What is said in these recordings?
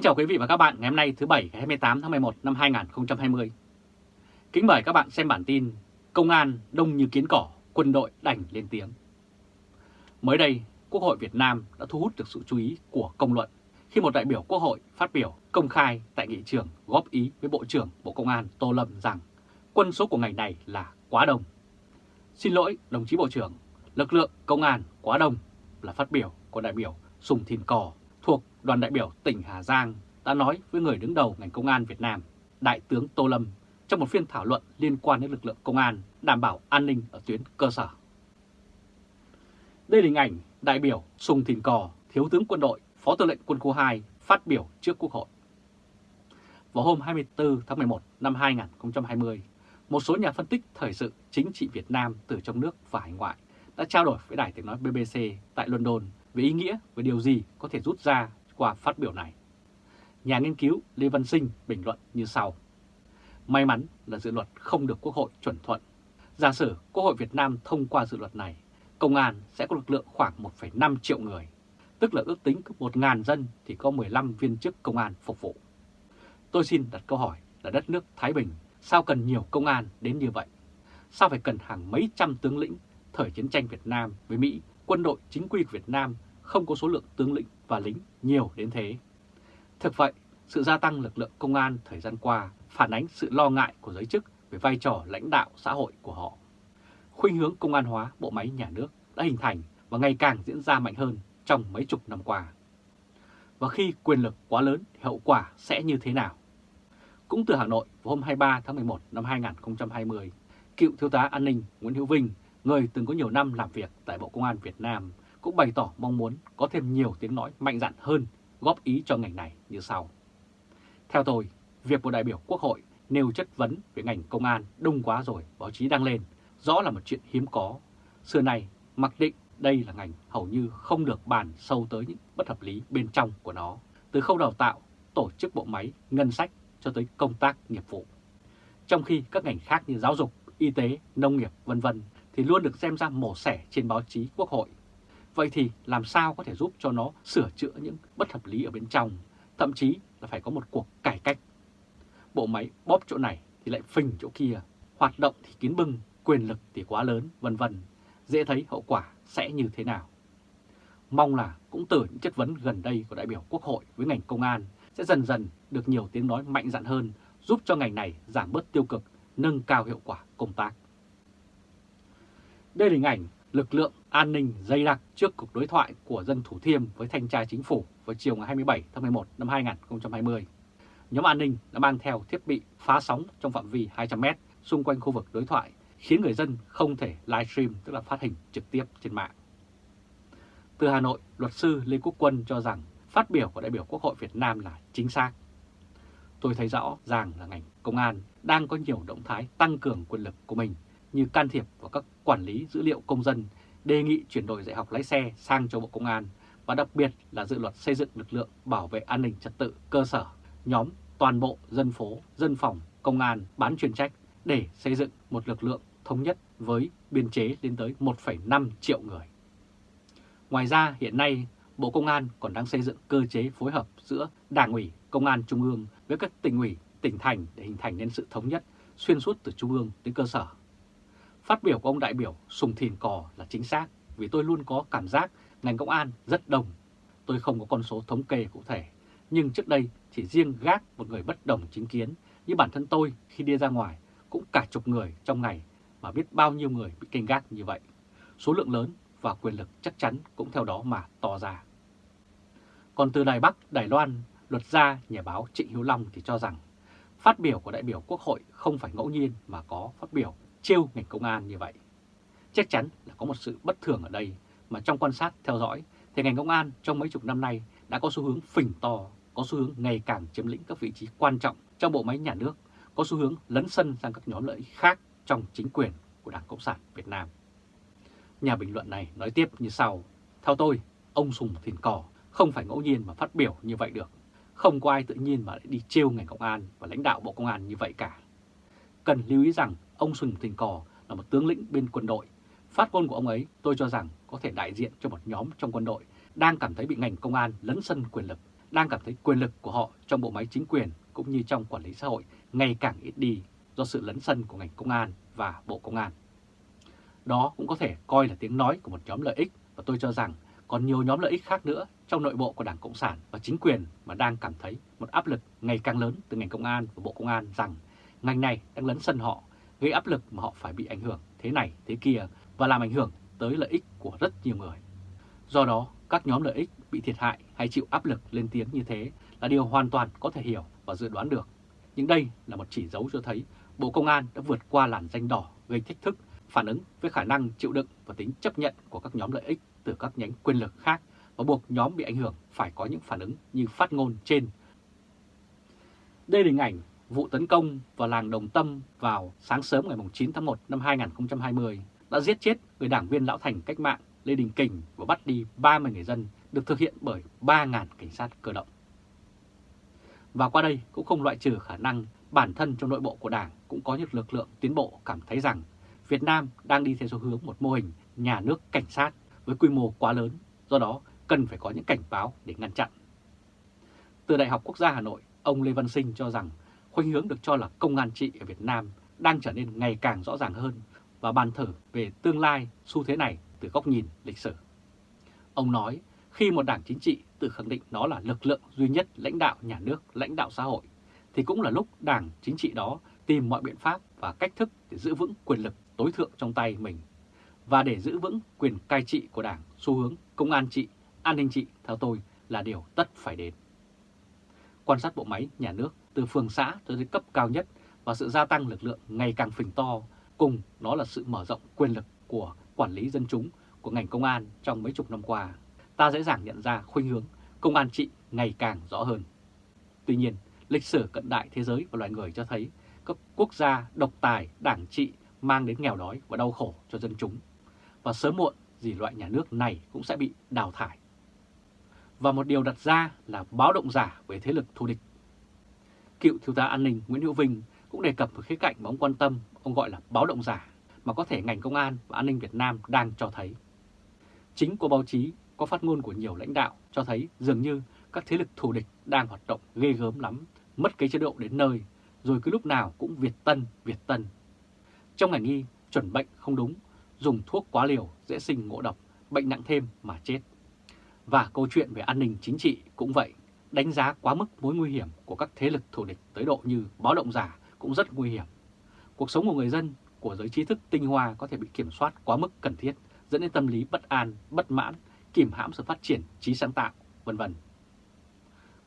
Kính chào quý vị và các bạn ngày hôm nay thứ Bảy ngày 28 tháng 11 năm 2020. Kính mời các bạn xem bản tin Công an đông như kiến cỏ, quân đội đành lên tiếng. Mới đây, Quốc hội Việt Nam đã thu hút được sự chú ý của công luận khi một đại biểu Quốc hội phát biểu công khai tại nghị trường góp ý với Bộ trưởng Bộ Công an Tô Lâm rằng quân số của ngành này là quá đông. Xin lỗi đồng chí Bộ trưởng, lực lượng công an quá đông là phát biểu của đại biểu Sùng Thìn Cò đoàn đại biểu tỉnh Hà Giang đã nói với người đứng đầu ngành công an Việt Nam, Đại tướng Tô Lâm, trong một phiên thảo luận liên quan đến lực lượng công an đảm bảo an ninh ở tuyến cơ sở. Đây là hình ảnh đại biểu Sùng Thìn Cò, Thiếu tướng quân đội, Phó tư lệnh quân khu 2 phát biểu trước Quốc hội. Vào hôm 24 tháng 11 năm 2020, một số nhà phân tích thời sự chính trị Việt Nam từ trong nước và hải ngoại đã trao đổi với đài tiếng nói BBC tại London về ý nghĩa và điều gì có thể rút ra qua phát biểu này. Nhà nghiên cứu Lê Văn Sinh bình luận như sau. May mắn là dự luật không được Quốc hội chuẩn thuận. Giả sử Quốc hội Việt Nam thông qua dự luật này, công an sẽ có lực lượng khoảng 1,5 triệu người, tức là ước tính cứ 1.000 dân thì có 15 viên chức công an phục vụ. Tôi xin đặt câu hỏi là đất nước Thái Bình sao cần nhiều công an đến như vậy? Sao phải cần hàng mấy trăm tướng lĩnh thời chiến tranh Việt Nam với Mỹ quân đội chính quy của Việt Nam không có số lượng tướng lĩnh và lính nhiều đến thế. Thực vậy, sự gia tăng lực lượng công an thời gian qua phản ánh sự lo ngại của giới chức về vai trò lãnh đạo xã hội của họ. Khuynh hướng công an hóa bộ máy nhà nước đã hình thành và ngày càng diễn ra mạnh hơn trong mấy chục năm qua. Và khi quyền lực quá lớn thì hậu quả sẽ như thế nào? Cũng từ Hà Nội vào hôm 23 tháng 11 năm 2020, cựu thiếu tá an ninh Nguyễn Hữu Vinh người từng có nhiều năm làm việc tại Bộ Công an Việt Nam, cũng bày tỏ mong muốn có thêm nhiều tiếng nói mạnh dạn hơn góp ý cho ngành này như sau. Theo tôi, việc một đại biểu Quốc hội nêu chất vấn về ngành công an đông quá rồi báo chí đăng lên, rõ là một chuyện hiếm có. Xưa này, mặc định đây là ngành hầu như không được bàn sâu tới những bất hợp lý bên trong của nó, từ khâu đào tạo, tổ chức bộ máy, ngân sách cho tới công tác nghiệp vụ. Trong khi các ngành khác như giáo dục, y tế, nông nghiệp vân vân thì luôn được xem ra mổ xẻ trên báo chí quốc hội. Vậy thì làm sao có thể giúp cho nó sửa chữa những bất hợp lý ở bên trong, thậm chí là phải có một cuộc cải cách. Bộ máy bóp chỗ này thì lại phình chỗ kia, hoạt động thì kín bưng, quyền lực thì quá lớn, vân vân. Dễ thấy hậu quả sẽ như thế nào. Mong là cũng từ những chất vấn gần đây của đại biểu Quốc hội với ngành công an sẽ dần dần được nhiều tiếng nói mạnh dạn hơn, giúp cho ngành này giảm bớt tiêu cực, nâng cao hiệu quả công tác. Đây là hình ảnh lực lượng an ninh dày đặc trước cuộc đối thoại của dân Thủ Thiêm với thanh tra chính phủ vào chiều ngày 27 tháng 11 năm 2020. Nhóm an ninh đã mang theo thiết bị phá sóng trong phạm vi 200m xung quanh khu vực đối thoại, khiến người dân không thể livestream tức là phát hình trực tiếp trên mạng. Từ Hà Nội, luật sư Lê Quốc Quân cho rằng phát biểu của đại biểu Quốc hội Việt Nam là chính xác. Tôi thấy rõ ràng là ngành công an đang có nhiều động thái tăng cường quyền lực của mình như can thiệp vào các quản lý dữ liệu công dân, đề nghị chuyển đổi dạy học lái xe sang cho Bộ Công an và đặc biệt là dự luật xây dựng lực lượng bảo vệ an ninh trật tự cơ sở, nhóm toàn bộ dân phố, dân phòng, công an bán chuyên trách để xây dựng một lực lượng thống nhất với biên chế lên tới 1,5 triệu người. Ngoài ra hiện nay Bộ Công an còn đang xây dựng cơ chế phối hợp giữa Đảng ủy, Công an Trung ương với các tỉnh ủy, tỉnh thành để hình thành nên sự thống nhất xuyên suốt từ Trung ương đến cơ sở Phát biểu của ông đại biểu Sùng Thìn Cò là chính xác vì tôi luôn có cảm giác ngành công an rất đồng Tôi không có con số thống kê cụ thể, nhưng trước đây chỉ riêng gác một người bất đồng chính kiến như bản thân tôi khi đi ra ngoài cũng cả chục người trong ngày mà biết bao nhiêu người bị canh gác như vậy. Số lượng lớn và quyền lực chắc chắn cũng theo đó mà to ra. Còn từ Đài Bắc, Đài Loan, luật gia nhà báo Trịnh Hiếu Long thì cho rằng phát biểu của đại biểu Quốc hội không phải ngẫu nhiên mà có phát biểu trêu ngành công an như vậy. Chắc chắn là có một sự bất thường ở đây mà trong quan sát theo dõi thì ngành công an trong mấy chục năm nay đã có xu hướng phình to, có xu hướng ngày càng chiếm lĩnh các vị trí quan trọng trong bộ máy nhà nước, có xu hướng lấn sân sang các nhóm lợi ích khác trong chính quyền của Đảng Cộng sản Việt Nam. Nhà bình luận này nói tiếp như sau, theo tôi, ông Sùng Thìn Cò không phải ngẫu nhiên mà phát biểu như vậy được. Không có ai tự nhiên mà lại đi trêu ngành công an và lãnh đạo Bộ Công an như vậy cả. Cần lưu ý rằng ông Sùng Thìn Cò là một tướng lĩnh bên quân đội. Phát ngôn của ông ấy tôi cho rằng có thể đại diện cho một nhóm trong quân đội đang cảm thấy bị ngành công an lấn sân quyền lực đang cảm thấy quyền lực của họ trong bộ máy chính quyền cũng như trong quản lý xã hội ngày càng ít đi do sự lấn sân của ngành công an và Bộ Công an. Đó cũng có thể coi là tiếng nói của một nhóm lợi ích và tôi cho rằng còn nhiều nhóm lợi ích khác nữa trong nội bộ của Đảng Cộng sản và chính quyền mà đang cảm thấy một áp lực ngày càng lớn từ ngành công an và Bộ Công an rằng ngành này đang lấn sân họ, gây áp lực mà họ phải bị ảnh hưởng thế này thế kia và làm ảnh hưởng tới lợi ích của rất nhiều người. Do đó, các nhóm lợi ích bị thiệt hại hay chịu áp lực lên tiếng như thế là điều hoàn toàn có thể hiểu và dự đoán được. Nhưng đây là một chỉ dấu cho thấy Bộ Công an đã vượt qua làn danh đỏ gây thách thức, phản ứng với khả năng chịu đựng và tính chấp nhận của các nhóm lợi ích từ các nhánh quyền lực khác và buộc nhóm bị ảnh hưởng phải có những phản ứng như phát ngôn trên. Đây là hình ảnh vụ tấn công vào làng Đồng Tâm vào sáng sớm ngày 9 tháng 1 năm 2020 đã giết chết người đảng viên lão thành cách mạng Lê Đình Kình và bắt đi 30 người dân được thực hiện bởi 3.000 cảnh sát cơ động. Và qua đây cũng không loại trừ khả năng bản thân trong nội bộ của Đảng cũng có những lực lượng tiến bộ cảm thấy rằng Việt Nam đang đi theo xu hướng một mô hình nhà nước cảnh sát với quy mô quá lớn, do đó cần phải có những cảnh báo để ngăn chặn. Từ Đại học Quốc gia Hà Nội, ông Lê Văn Sinh cho rằng khuynh hướng được cho là công an trị ở Việt Nam đang trở nên ngày càng rõ ràng hơn và bàn thử về tương lai xu thế này từ góc nhìn lịch sử. Ông nói khi một đảng chính trị tự khẳng định nó là lực lượng duy nhất lãnh đạo nhà nước, lãnh đạo xã hội, thì cũng là lúc đảng chính trị đó tìm mọi biện pháp và cách thức để giữ vững quyền lực tối thượng trong tay mình. Và để giữ vững quyền cai trị của đảng, xu hướng công an trị, an ninh trị theo tôi là điều tất phải đến. Quan sát bộ máy nhà nước từ phường xã tới đến cấp cao nhất và sự gia tăng lực lượng ngày càng phình to, cùng đó là sự mở rộng quyền lực của quản lý dân chúng của ngành công an trong mấy chục năm qua, ta dễ dàng nhận ra khuynh hướng công an trị ngày càng rõ hơn. Tuy nhiên, lịch sử cận đại thế giới và loài người cho thấy các quốc gia độc tài, đảng trị mang đến nghèo đói và đau khổ cho dân chúng. Và sớm muộn gì loại nhà nước này cũng sẽ bị đào thải. Và một điều đặt ra là báo động giả về thế lực thù địch. Cựu thiếu tá an ninh Nguyễn Hữu Vinh cũng đề cập một khía cạnh mà ông quan tâm, ông gọi là báo động giả mà có thể ngành công an và an ninh Việt Nam đang cho thấy. Chính của báo chí có phát ngôn của nhiều lãnh đạo cho thấy dường như các thế lực thù địch đang hoạt động ghê gớm lắm, mất cái chế độ đến nơi, rồi cứ lúc nào cũng Việt Tân, Việt Tân. Trong ngành y, chuẩn bệnh không đúng, dùng thuốc quá liều dễ sinh ngộ độc, bệnh nặng thêm mà chết. Và câu chuyện về an ninh chính trị cũng vậy, đánh giá quá mức mối nguy hiểm của các thế lực thù địch tới độ như báo động giả cũng rất nguy hiểm. Cuộc sống của người dân của giới trí thức tinh hoa có thể bị kiểm soát quá mức cần thiết, dẫn đến tâm lý bất an, bất mãn, kìm hãm sự phát triển trí sáng tạo, vân vân.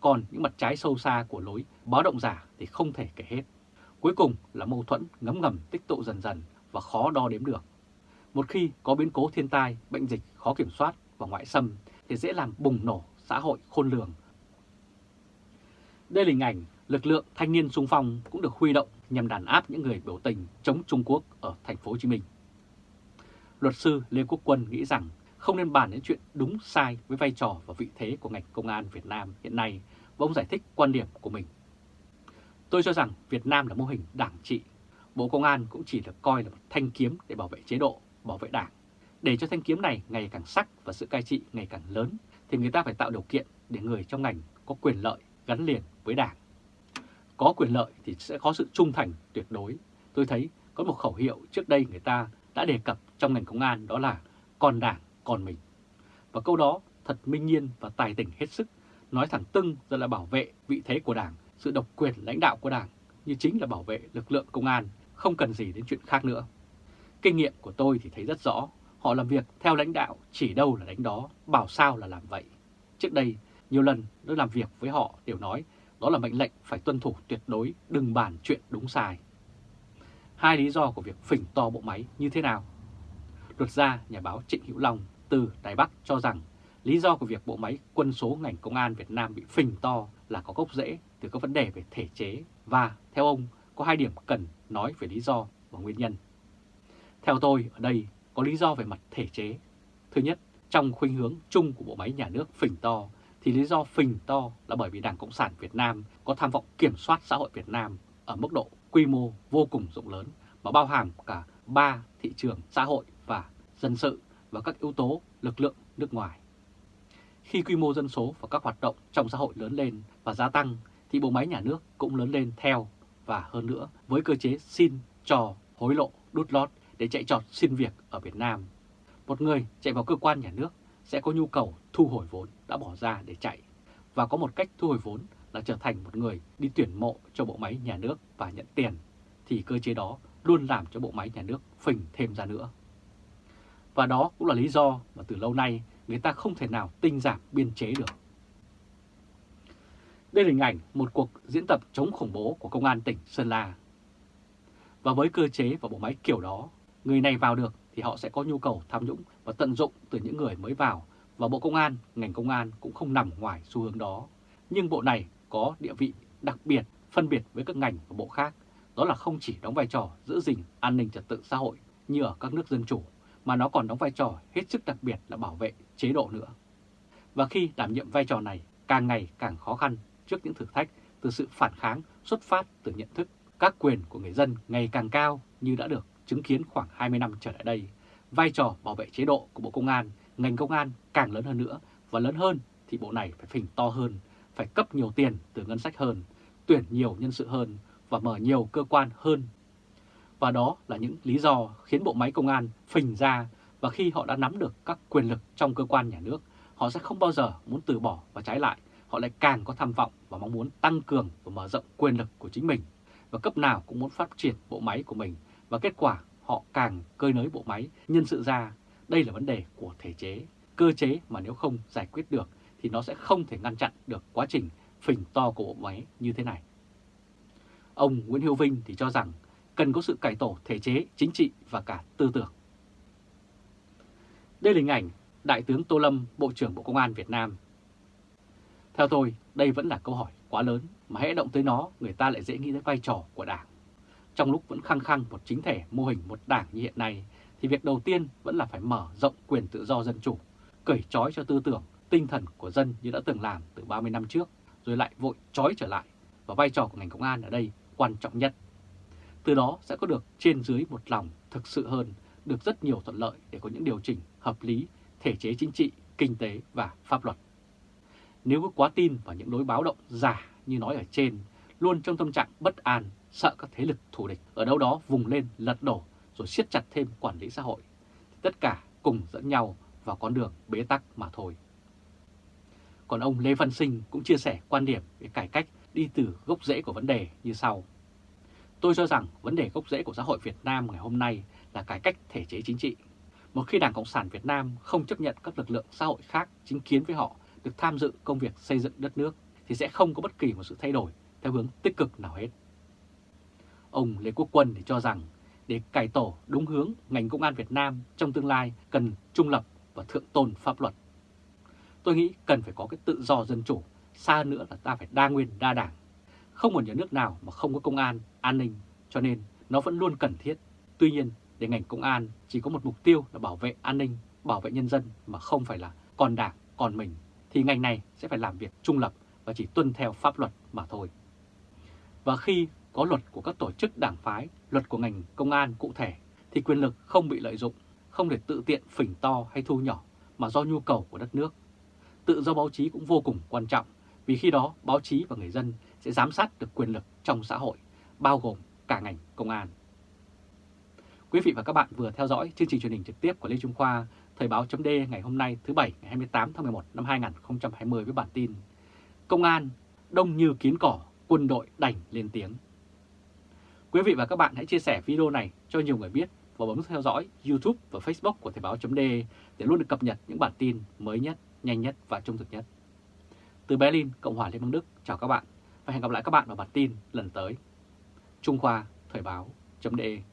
Còn những mặt trái sâu xa của lối báo động giả thì không thể kể hết. Cuối cùng là mâu thuẫn ngấm ngầm tích tụ dần dần và khó đo đếm được. Một khi có biến cố thiên tai, bệnh dịch khó kiểm soát và ngoại xâm thì dễ làm bùng nổ xã hội khôn lường. Đây là hình ảnh lực lượng thanh niên xung phong cũng được huy động nhằm đàn áp những người biểu tình chống Trung Quốc ở thành phố Hồ Chí Minh. Luật sư Lê Quốc Quân nghĩ rằng không nên bàn đến chuyện đúng sai với vai trò và vị thế của ngành công an Việt Nam hiện nay và ông giải thích quan điểm của mình. Tôi cho rằng Việt Nam là mô hình đảng trị. Bộ Công an cũng chỉ được coi là một thanh kiếm để bảo vệ chế độ, bảo vệ đảng. Để cho thanh kiếm này ngày càng sắc và sự cai trị ngày càng lớn thì người ta phải tạo điều kiện để người trong ngành có quyền lợi gắn liền với đảng. Có quyền lợi thì sẽ có sự trung thành tuyệt đối. Tôi thấy có một khẩu hiệu trước đây người ta đã đề cập trong ngành công an đó là còn đảng, còn mình. Và câu đó thật minh nhiên và tài tình hết sức, nói thẳng tưng ra là bảo vệ vị thế của đảng, sự độc quyền lãnh đạo của đảng, như chính là bảo vệ lực lượng công an, không cần gì đến chuyện khác nữa. Kinh nghiệm của tôi thì thấy rất rõ, họ làm việc theo lãnh đạo, chỉ đâu là đánh đó, bảo sao là làm vậy. Trước đây, nhiều lần tôi làm việc với họ đều nói đó là mệnh lệnh phải tuân thủ tuyệt đối, đừng bàn chuyện đúng sai. Hai lý do của việc phỉnh to bộ máy như thế nào? Luật gia nhà báo Trịnh Hữu Long từ Đài Bắc cho rằng lý do của việc bộ máy quân số ngành công an Việt Nam bị phình to là có gốc rễ từ các vấn đề về thể chế và theo ông có hai điểm cần nói về lý do và nguyên nhân. Theo tôi ở đây có lý do về mặt thể chế. Thứ nhất, trong khuynh hướng chung của bộ máy nhà nước phình to thì lý do phình to là bởi vì Đảng Cộng sản Việt Nam có tham vọng kiểm soát xã hội Việt Nam ở mức độ quy mô vô cùng rộng lớn và bao hàm cả ba thị trường xã hội và dân sự và các yếu tố lực lượng nước ngoài. khi quy mô dân số và các hoạt động trong xã hội lớn lên và gia tăng thì bộ máy nhà nước cũng lớn lên theo và hơn nữa với cơ chế xin, cho, hối lộ, đút lót để chạy trọt xin việc ở Việt Nam. Một người chạy vào cơ quan nhà nước sẽ có nhu cầu thu hồi vốn đã bỏ ra để chạy và có một cách thu hồi vốn là trở thành một người đi tuyển mộ cho bộ máy nhà nước và nhận tiền thì cơ chế đó luôn làm cho bộ máy nhà nước phình thêm ra nữa. Và đó cũng là lý do mà từ lâu nay người ta không thể nào tinh giảm biên chế được. Đây là hình ảnh một cuộc diễn tập chống khủng bố của Công an tỉnh Sơn La. Và với cơ chế và bộ máy kiểu đó, người này vào được thì họ sẽ có nhu cầu tham nhũng và tận dụng từ những người mới vào. Và Bộ Công an, ngành công an cũng không nằm ngoài xu hướng đó. Nhưng bộ này có địa vị đặc biệt, phân biệt với các ngành và bộ khác. Đó là không chỉ đóng vai trò giữ gìn an ninh trật tự xã hội như ở các nước dân chủ, mà nó còn đóng vai trò hết sức đặc biệt là bảo vệ chế độ nữa. Và khi đảm nhiệm vai trò này càng ngày càng khó khăn trước những thử thách từ sự phản kháng xuất phát từ nhận thức các quyền của người dân ngày càng cao như đã được chứng kiến khoảng 20 năm trở lại đây. Vai trò bảo vệ chế độ của Bộ Công an, ngành công an càng lớn hơn nữa và lớn hơn thì bộ này phải phình to hơn, phải cấp nhiều tiền từ ngân sách hơn, tuyển nhiều nhân sự hơn và mở nhiều cơ quan hơn. Và đó là những lý do khiến bộ máy công an phình ra và khi họ đã nắm được các quyền lực trong cơ quan nhà nước, họ sẽ không bao giờ muốn từ bỏ và trái lại, họ lại càng có tham vọng và mong muốn tăng cường và mở rộng quyền lực của chính mình và cấp nào cũng muốn phát triển bộ máy của mình và kết quả họ càng cơi nới bộ máy nhân sự ra. Đây là vấn đề của thể chế, cơ chế mà nếu không giải quyết được thì nó sẽ không thể ngăn chặn được quá trình phình to của bộ máy như thế này. Ông Nguyễn hiếu Vinh thì cho rằng cần có sự cải tổ thể chế, chính trị và cả tư tưởng. Đây là hình ảnh Đại tướng Tô Lâm, Bộ trưởng Bộ Công an Việt Nam. Theo tôi, đây vẫn là câu hỏi quá lớn mà hãy động tới nó người ta lại dễ nghĩ tới vai trò của Đảng. Trong lúc vẫn khăng khăng một chính thể mô hình một đảng như hiện nay thì việc đầu tiên vẫn là phải mở rộng quyền tự do dân chủ, cởi trói cho tư tưởng, tinh thần của dân như đã từng làm từ 30 năm trước, rồi lại vội trói trở lại. Và vai trò của ngành công an ở đây quan trọng nhất. Từ đó sẽ có được trên dưới một lòng thực sự hơn, được rất nhiều thuận lợi để có những điều chỉnh hợp lý, thể chế chính trị, kinh tế và pháp luật. Nếu có quá tin vào những đối báo động giả như nói ở trên, luôn trong tâm trạng bất an, sợ các thế lực thù địch ở đâu đó vùng lên, lật đổ, rồi siết chặt thêm quản lý xã hội. Tất cả cùng dẫn nhau vào con đường bế tắc mà thôi. Còn ông Lê Văn Sinh cũng chia sẻ quan điểm về cải cách đi từ gốc rễ của vấn đề như sau. Tôi cho rằng vấn đề gốc rễ của xã hội Việt Nam ngày hôm nay là cải cách thể chế chính trị. Một khi Đảng Cộng sản Việt Nam không chấp nhận các lực lượng xã hội khác chính kiến với họ, được tham dự công việc xây dựng đất nước, thì sẽ không có bất kỳ một sự thay đổi theo hướng tích cực nào hết. Ông Lê Quốc Quân thì cho rằng để cải tổ đúng hướng ngành công an Việt Nam trong tương lai cần trung lập và thượng tôn pháp luật. Tôi nghĩ cần phải có cái tự do dân chủ, xa nữa là ta phải đa nguyên đa đảng. Không một nhà nước nào mà không có công an, an ninh, cho nên nó vẫn luôn cần thiết. Tuy nhiên, để ngành công an chỉ có một mục tiêu là bảo vệ an ninh, bảo vệ nhân dân mà không phải là còn đảng, còn mình, thì ngành này sẽ phải làm việc trung lập và chỉ tuân theo pháp luật mà thôi. Và khi có luật của các tổ chức đảng phái, luật của ngành công an cụ thể, thì quyền lực không bị lợi dụng, không để tự tiện phình to hay thu nhỏ, mà do nhu cầu của đất nước. Tự do báo chí cũng vô cùng quan trọng, vì khi đó báo chí và người dân sẽ giám sát được quyền lực trong xã hội, bao gồm cả ngành công an. Quý vị và các bạn vừa theo dõi chương trình truyền hình trực tiếp của Lê Trung Khoa, Thời báo chấm ngày hôm nay thứ Bảy ngày 28 tháng 11 năm 2020 với bản tin Công an đông như kiến cỏ, quân đội đành lên tiếng. Quý vị và các bạn hãy chia sẻ video này cho nhiều người biết và bấm theo dõi YouTube và Facebook của Thời Báo .de để luôn được cập nhật những bản tin mới nhất, nhanh nhất và trung thực nhất. Từ Berlin, Cộng hòa Liên bang Đức, chào các bạn và hẹn gặp lại các bạn vào bản tin lần tới. Trung Khoa Thời Báo .de.